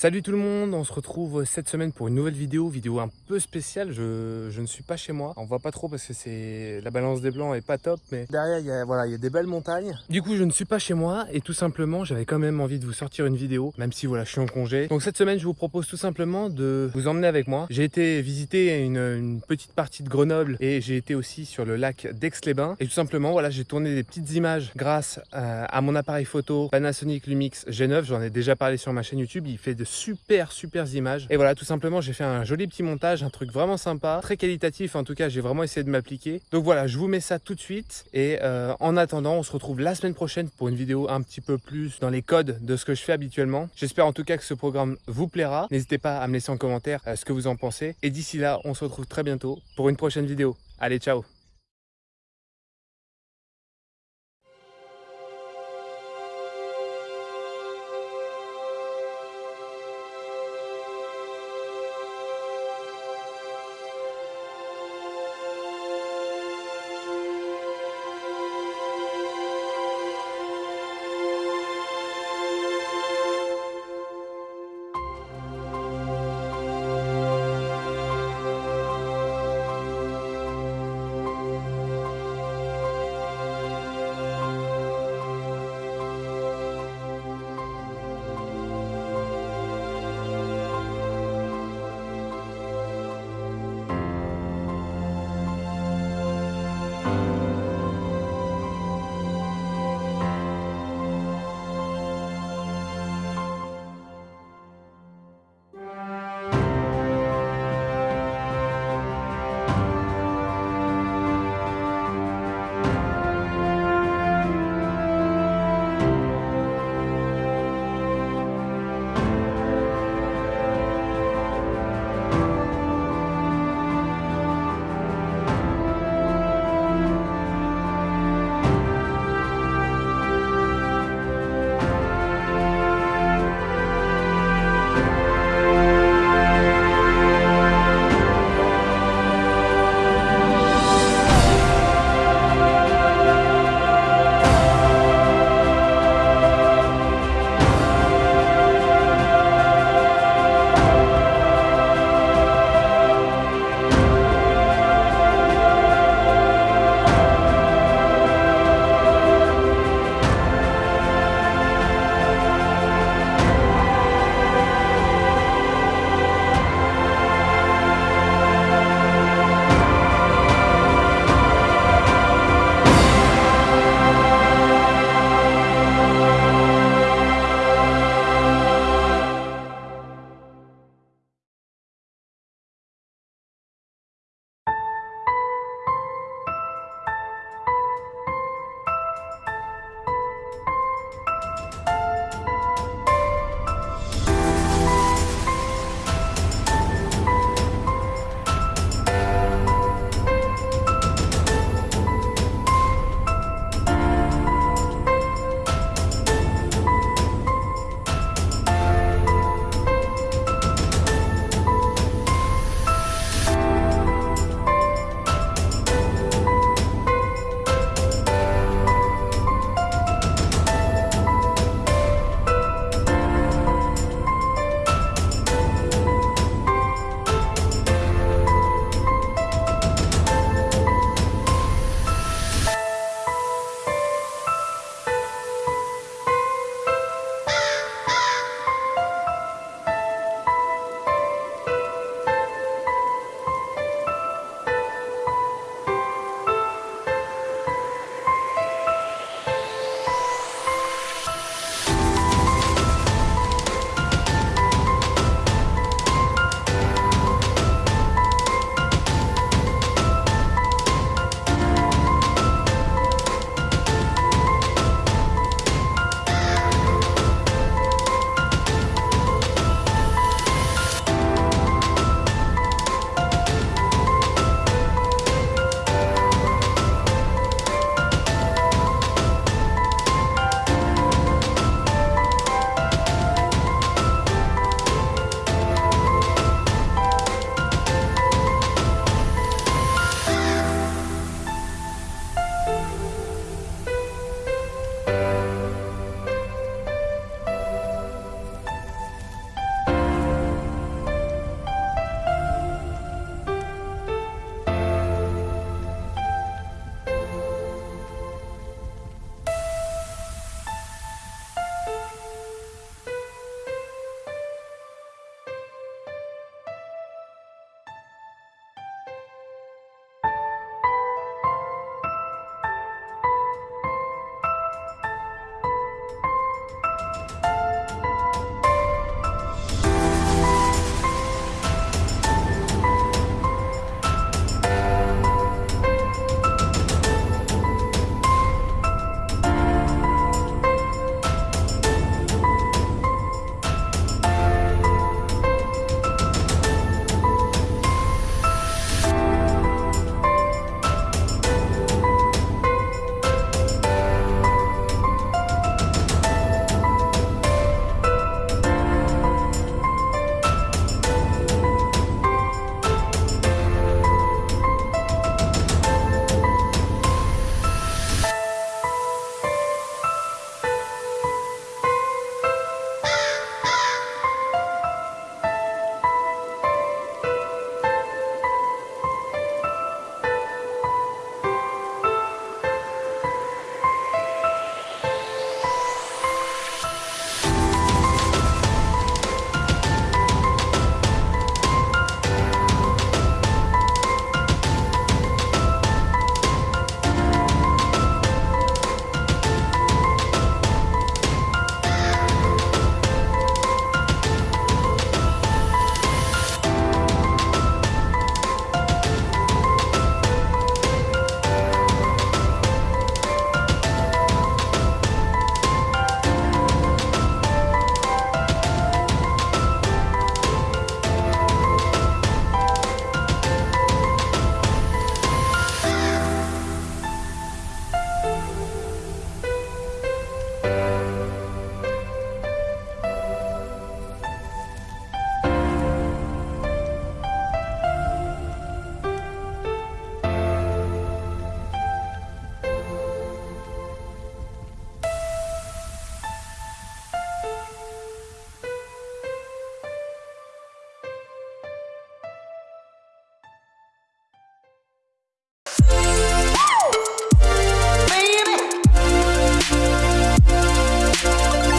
Salut tout le monde, on se retrouve cette semaine pour une nouvelle vidéo, vidéo un peu spéciale, je, ne suis pas chez moi, on voit pas trop parce que c'est la balance des blancs est pas top, mais derrière il y a, voilà, il y a des belles montagnes. Du coup je ne suis pas chez moi et tout simplement j'avais quand même envie de vous sortir une vidéo, même si voilà je suis en congé. Donc cette semaine je vous propose tout simplement de vous emmener avec moi. J'ai été visiter une, petite partie de Grenoble et j'ai été aussi sur le lac d'Aix-les-Bains et tout simplement voilà j'ai tourné des petites images grâce à, à mon appareil photo Panasonic Lumix G9, j'en ai déjà parlé sur ma chaîne YouTube, il fait de super super images. Et voilà tout simplement j'ai fait un joli petit montage un truc vraiment sympa. Très qualitatif en tout cas j'ai vraiment essayé de m'appliquer. Donc voilà je vous mets ça tout de suite. Et euh, en attendant on se retrouve la semaine prochaine pour une vidéo un petit peu plus dans les codes de ce que je fais habituellement. J'espère en tout cas que ce programme vous plaira. N'hésitez pas à me laisser en commentaire euh, ce que vous en pensez. Et d'ici là on se retrouve très bientôt pour une prochaine vidéo. Allez ciao